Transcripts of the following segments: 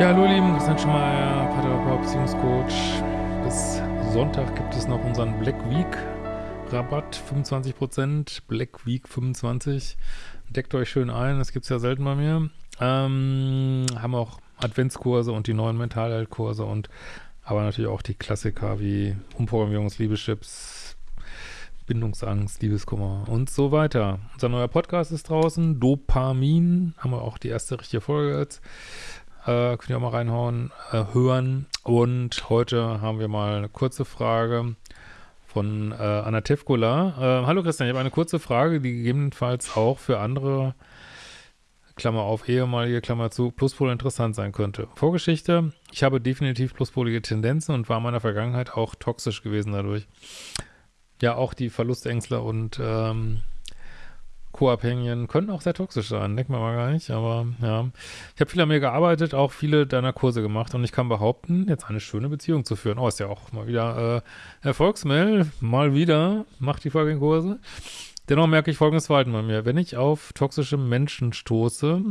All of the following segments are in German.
Ja, hallo ihr Lieben, Christian Schmeier, Paartherapeut, Beziehungscoach. Bis Sonntag gibt es noch unseren Black Week Rabatt, 25%, Black Week 25. Deckt euch schön ein, das gibt es ja selten bei mir. Ähm, haben auch Adventskurse und die neuen Mentalheilkurse und aber natürlich auch die Klassiker wie Umprogrammierungs, Liebeschips, Bindungsangst, Liebeskummer und so weiter. Unser neuer Podcast ist draußen, Dopamin, haben wir auch die erste richtige Folge jetzt. Äh, könnt ihr auch mal reinhauen, äh, hören. Und heute haben wir mal eine kurze Frage von äh, Anna Tevkola. Äh, hallo Christian, ich habe eine kurze Frage, die gegebenenfalls auch für andere, Klammer auf, ehemalige, Klammer zu, Pluspol interessant sein könnte. Vorgeschichte, ich habe definitiv pluspolige Tendenzen und war in meiner Vergangenheit auch toxisch gewesen dadurch. Ja, auch die Verlustängstler und ähm, Co-Abhängigen können auch sehr toxisch sein, denkt man mal gar nicht, aber ja. Ich habe viel an mir gearbeitet, auch viele deiner Kurse gemacht und ich kann behaupten, jetzt eine schöne Beziehung zu führen. Oh, ist ja auch mal wieder äh, Erfolgsmail, mal wieder, macht die folgenden Kurse. Dennoch merke ich folgendes Verhalten bei mir. Wenn ich auf toxische Menschen stoße,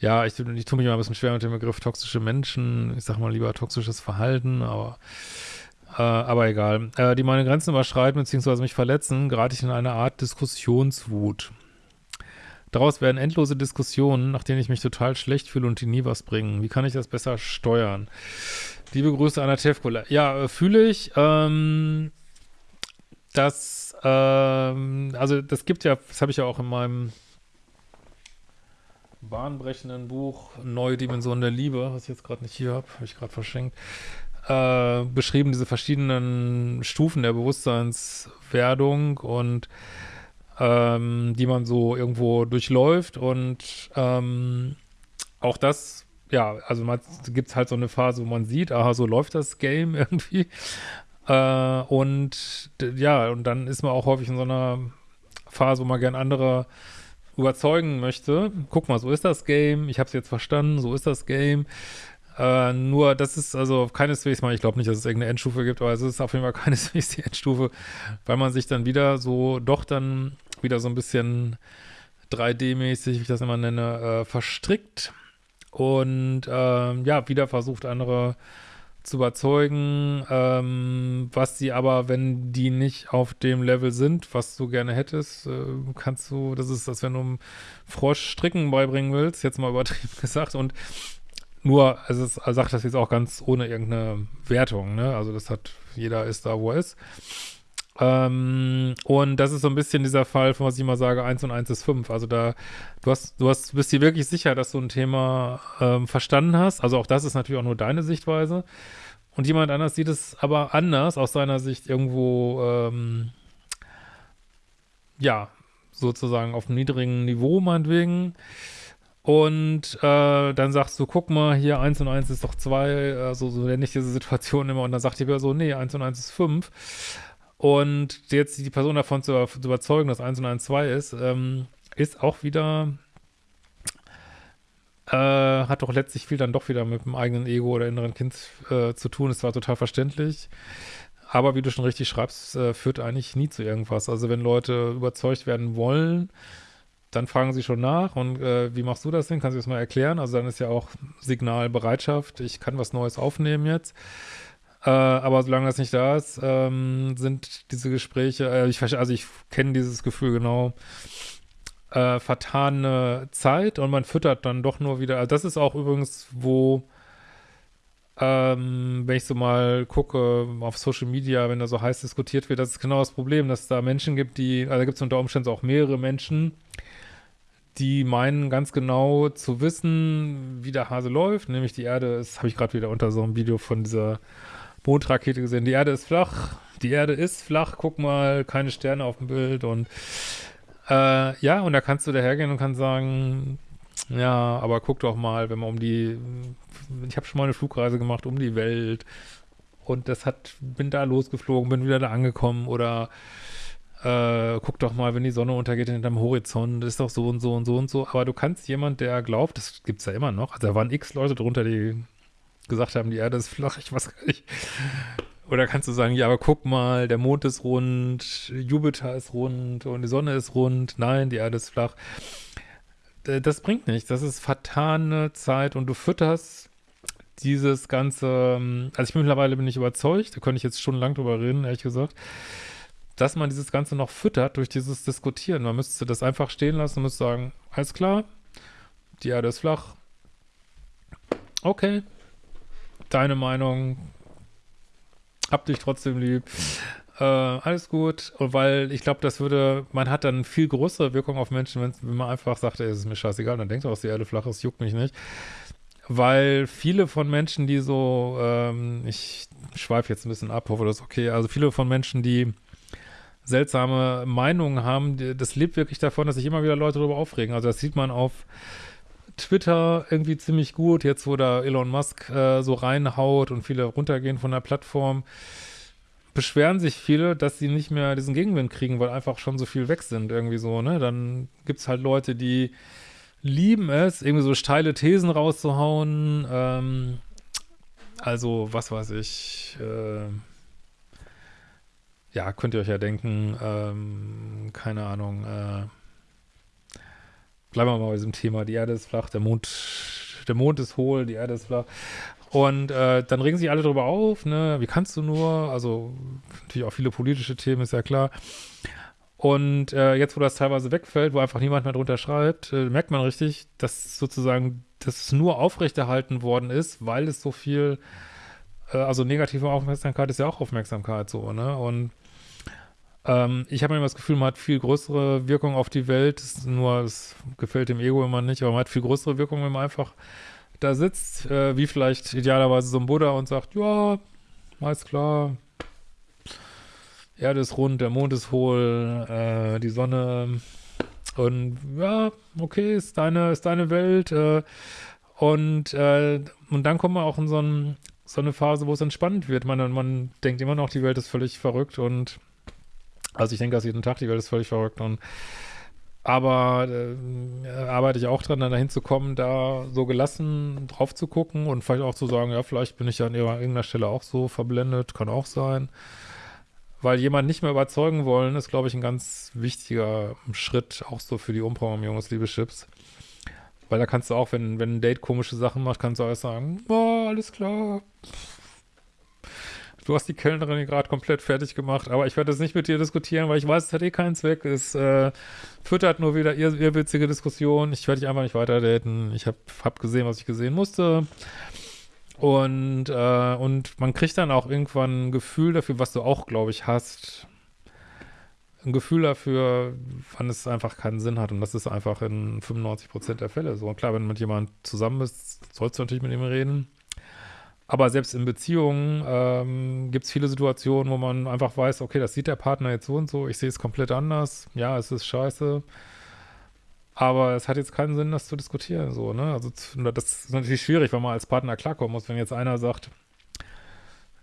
ja, ich, ich tue mich immer ein bisschen schwer mit dem Begriff toxische Menschen, ich sag mal lieber toxisches Verhalten, aber äh, aber egal. Äh, die meine Grenzen überschreiten bzw. mich verletzen, gerate ich in eine Art Diskussionswut. Daraus werden endlose Diskussionen, nach denen ich mich total schlecht fühle und die nie was bringen. Wie kann ich das besser steuern? Liebe Grüße, Anna Tevkola. Ja, äh, fühle ich, ähm, dass, ähm, also das gibt ja, das habe ich ja auch in meinem bahnbrechenden Buch Neue Dimensionen der Liebe, was ich jetzt gerade nicht hier habe, habe ich gerade verschenkt, äh, beschrieben, diese verschiedenen Stufen der Bewusstseinswerdung und ähm, die man so irgendwo durchläuft und ähm, auch das, ja, also gibt halt so eine Phase, wo man sieht, aha, so läuft das Game irgendwie äh, und ja, und dann ist man auch häufig in so einer Phase, wo man gern andere überzeugen möchte. Guck mal, so ist das Game, ich habe es jetzt verstanden, so ist das Game. Äh, nur, das ist also keineswegs mal, ich glaube nicht, dass es irgendeine Endstufe gibt, aber es ist auf jeden Fall keineswegs die Endstufe, weil man sich dann wieder so, doch dann wieder so ein bisschen 3D-mäßig, wie ich das immer nenne, äh, verstrickt und äh, ja, wieder versucht, andere zu überzeugen, ähm, was sie aber, wenn die nicht auf dem Level sind, was du gerne hättest, äh, kannst du, das ist, als wenn du einem Frosch Stricken beibringen willst, jetzt mal übertrieben gesagt, und nur, also sagt das jetzt auch ganz ohne irgendeine Wertung, ne? Also das hat, jeder ist da, wo er ist. Ähm, und das ist so ein bisschen dieser Fall, von was ich immer sage, 1 und 1 ist 5. Also da, du hast, du hast, bist dir wirklich sicher, dass du ein Thema ähm, verstanden hast. Also auch das ist natürlich auch nur deine Sichtweise. Und jemand anders sieht es aber anders, aus seiner Sicht irgendwo, ähm, ja, sozusagen auf einem niedrigen Niveau meinetwegen. Und äh, dann sagst du, guck mal, hier 1 und 1 ist doch 2, äh, so, nenne ich diese Situation immer. Und dann sagt die Person, nee, 1 und 1 ist 5. Und jetzt die Person davon zu, zu überzeugen, dass 1 und 1 2 ist, ähm, ist auch wieder, äh, hat doch letztlich viel dann doch wieder mit dem eigenen Ego oder inneren Kind äh, zu tun. Es war total verständlich. Aber wie du schon richtig schreibst, äh, führt eigentlich nie zu irgendwas. Also wenn Leute überzeugt werden wollen, dann fragen sie schon nach und äh, wie machst du das denn? Kannst du das mal erklären? Also dann ist ja auch Signalbereitschaft, ich kann was Neues aufnehmen jetzt. Äh, aber solange das nicht da ist, ähm, sind diese Gespräche, äh, ich, also ich kenne dieses Gefühl genau, äh, vertane Zeit und man füttert dann doch nur wieder, also das ist auch übrigens, wo ähm, wenn ich so mal gucke auf Social Media, wenn da so heiß diskutiert wird, das ist genau das Problem, dass es da Menschen gibt, die, also da gibt es unter Umständen auch mehrere Menschen, die meinen ganz genau zu wissen, wie der Hase läuft, nämlich die Erde ist, habe ich gerade wieder unter so einem Video von dieser Mondrakete gesehen, die Erde ist flach, die Erde ist flach, guck mal, keine Sterne auf dem Bild. Und äh, ja, und da kannst du dahergehen und kannst sagen, ja, aber guck doch mal, wenn man um die, ich habe schon mal eine Flugreise gemacht um die Welt. Und das hat, bin da losgeflogen, bin wieder da angekommen oder äh, guck doch mal, wenn die Sonne untergeht hinterm Horizont, ist doch so und so und so und so. Aber du kannst jemand, der glaubt, das gibt es ja immer noch, also da waren x Leute drunter, die gesagt haben, die Erde ist flach, ich weiß gar nicht. Oder kannst du sagen, ja, aber guck mal, der Mond ist rund, Jupiter ist rund und die Sonne ist rund. Nein, die Erde ist flach. das bringt nichts. Das ist vertane Zeit und du fütterst dieses ganze, also ich bin mittlerweile bin ich überzeugt, da könnte ich jetzt schon lang drüber reden, ehrlich gesagt, dass man dieses Ganze noch füttert durch dieses Diskutieren. Man müsste das einfach stehen lassen und müsste sagen, alles klar, die Erde ist flach. Okay, deine Meinung, hab dich trotzdem lieb. Äh, alles gut, weil ich glaube, das würde, man hat dann viel größere Wirkung auf Menschen, wenn man einfach sagt, ey, es ist mir scheißegal, dann denkt auch, die Erde flach ist, juckt mich nicht. Weil viele von Menschen, die so, ähm, ich schweife jetzt ein bisschen ab, hoffe, das ist okay, also viele von Menschen, die seltsame Meinungen haben, das lebt wirklich davon, dass sich immer wieder Leute darüber aufregen. Also das sieht man auf Twitter irgendwie ziemlich gut, jetzt wo da Elon Musk äh, so reinhaut und viele runtergehen von der Plattform beschweren sich viele, dass sie nicht mehr diesen Gegenwind kriegen, weil einfach schon so viel weg sind, irgendwie so, ne? Dann gibt es halt Leute, die lieben es, irgendwie so steile Thesen rauszuhauen. Ähm, also, was weiß ich, äh, ja, könnt ihr euch ja denken, ähm, keine Ahnung, äh, bleiben wir mal bei diesem Thema, die Erde ist flach, der Mond, der Mond ist hohl, die Erde ist flach. Und äh, dann regen sich alle darüber auf, ne, wie kannst du nur, also natürlich auch viele politische Themen, ist ja klar. Und äh, jetzt, wo das teilweise wegfällt, wo einfach niemand mehr drunter schreibt, äh, merkt man richtig, dass sozusagen das nur aufrechterhalten worden ist, weil es so viel, äh, also negative Aufmerksamkeit ist ja auch Aufmerksamkeit so, ne? Und ähm, ich habe immer das Gefühl, man hat viel größere Wirkung auf die Welt, nur es gefällt dem Ego immer nicht, aber man hat viel größere Wirkung, wenn man einfach da sitzt, äh, wie vielleicht idealerweise so ein Buddha und sagt, ja, alles klar, Erde ist rund, der Mond ist hohl, äh, die Sonne und ja, okay, ist deine, ist deine Welt äh, und, äh, und dann kommt man auch in so, ein, so eine Phase, wo es entspannend wird. Man, man denkt immer noch, die Welt ist völlig verrückt und also ich denke das jeden Tag, die Welt ist völlig verrückt und aber äh, arbeite ich auch dran, dann dahin zu kommen, da so gelassen drauf zu gucken und vielleicht auch zu sagen, ja, vielleicht bin ich ja an irgendeiner Stelle auch so verblendet, kann auch sein. Weil jemand nicht mehr überzeugen wollen, ist, glaube ich, ein ganz wichtiger Schritt, auch so für die Umprogrammierung des Liebeschips. Weil da kannst du auch, wenn, wenn ein Date komische Sachen macht, kannst du alles sagen, oh, alles klar, Du hast die Kellnerin gerade komplett fertig gemacht, aber ich werde das nicht mit dir diskutieren, weil ich weiß, es hat eh keinen Zweck. Es äh, füttert nur wieder ihr, ihr witzige Diskussion. Ich werde dich einfach nicht weiter daten. Ich habe hab gesehen, was ich gesehen musste. Und, äh, und man kriegt dann auch irgendwann ein Gefühl dafür, was du auch, glaube ich, hast. Ein Gefühl dafür, wann es einfach keinen Sinn hat. Und das ist einfach in 95% der Fälle so. Und klar, wenn du mit jemandem zusammen bist, sollst du natürlich mit ihm reden. Aber selbst in Beziehungen ähm, gibt es viele Situationen, wo man einfach weiß, okay, das sieht der Partner jetzt so und so, ich sehe es komplett anders, ja, es ist scheiße, aber es hat jetzt keinen Sinn, das zu diskutieren, so, ne? Also das ist natürlich schwierig, wenn man als Partner klarkommen muss, wenn jetzt einer sagt,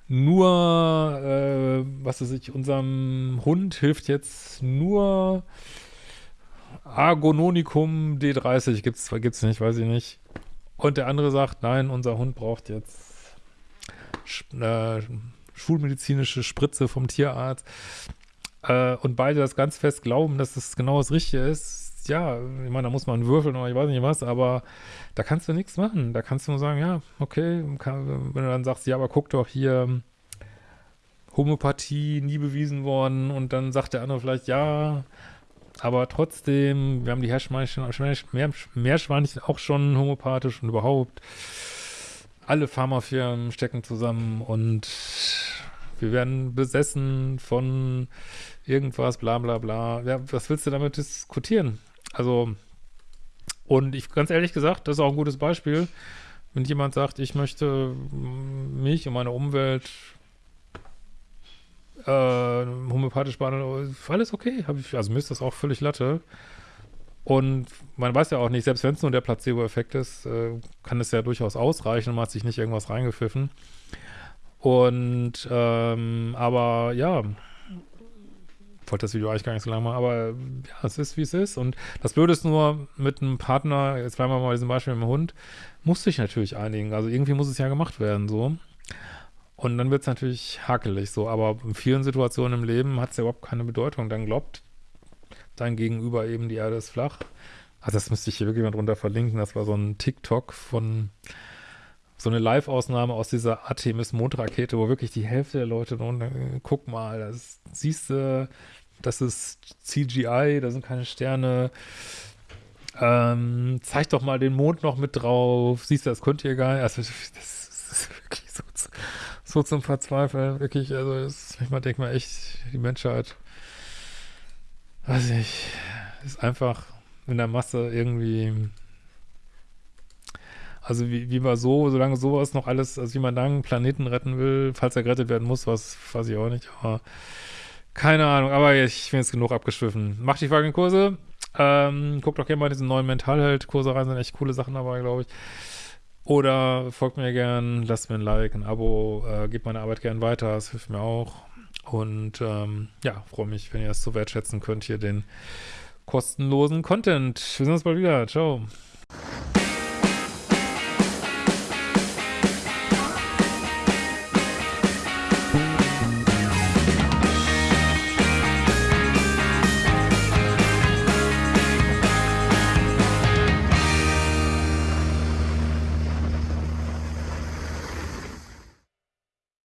nur, äh, was weiß ich, unserem Hund hilft jetzt nur Argononicum D30, gibt's, gibt's nicht, weiß ich nicht. Und der andere sagt, nein, unser Hund braucht jetzt äh, schulmedizinische Spritze vom Tierarzt äh, und beide das ganz fest glauben, dass das genau das Richtige ist, ja, ich meine, da muss man würfeln oder ich weiß nicht was, aber da kannst du nichts machen. Da kannst du nur sagen, ja, okay, kann, wenn du dann sagst, ja, aber guck doch hier, Homöopathie nie bewiesen worden und dann sagt der andere vielleicht, ja, aber trotzdem, wir haben die Meerschweinchen, Meerschweinchen auch schon homöopathisch und überhaupt alle Pharmafirmen stecken zusammen und wir werden besessen von irgendwas, bla bla bla. Ja, was willst du damit diskutieren? Also, und ich, ganz ehrlich gesagt, das ist auch ein gutes Beispiel, wenn jemand sagt, ich möchte mich und meine Umwelt äh, homöopathisch behandeln, alles okay, ich, also mir ist das auch völlig Latte. Und man weiß ja auch nicht, selbst wenn es nur der Placebo-Effekt ist, äh, kann es ja durchaus ausreichen und man hat sich nicht irgendwas reingepfiffen. Und, ähm, aber ja, wollte das Video eigentlich gar nicht so lange machen, aber ja, es ist, wie es ist. Und das Blöde ist nur, mit einem Partner, jetzt bleiben wir mal bei diesem Beispiel mit dem Hund, muss sich natürlich einigen. Also irgendwie muss es ja gemacht werden, so. Und dann wird es natürlich hakelig, so. Aber in vielen Situationen im Leben hat es ja überhaupt keine Bedeutung. Dann glaubt dein Gegenüber eben, die Erde ist flach. Also das müsste ich hier wirklich mal drunter verlinken. Das war so ein TikTok von so eine Live-Ausnahme aus dieser Artemis-Mondrakete, wo wirklich die Hälfte der Leute drunter, guck mal, das siehst du, das ist CGI, da sind keine Sterne. Ähm, zeig doch mal den Mond noch mit drauf. Siehst du, das könnt ihr gar nicht. Also, das ist wirklich so, so zum Verzweifeln. Wirklich, also, das, manchmal denkt man echt, die Menschheit, weiß ich, ist einfach in der Masse irgendwie also wie, wie man so, solange sowas noch alles, also wie man dann Planeten retten will, falls er gerettet werden muss, was weiß ich auch nicht, aber keine Ahnung, aber ich bin jetzt genug abgeschwiffen. Macht die folgenden Kurse. Ähm, guckt doch gerne mal diesen neuen Mentalheld-Kurse rein, sind echt coole Sachen dabei, glaube ich. Oder folgt mir gern, lasst mir ein Like, ein Abo, äh, gebt meine Arbeit gern weiter, das hilft mir auch. Und ähm, ja, freue mich, wenn ihr es so wertschätzen könnt, hier den kostenlosen Content. Wir sehen uns bald wieder. Ciao.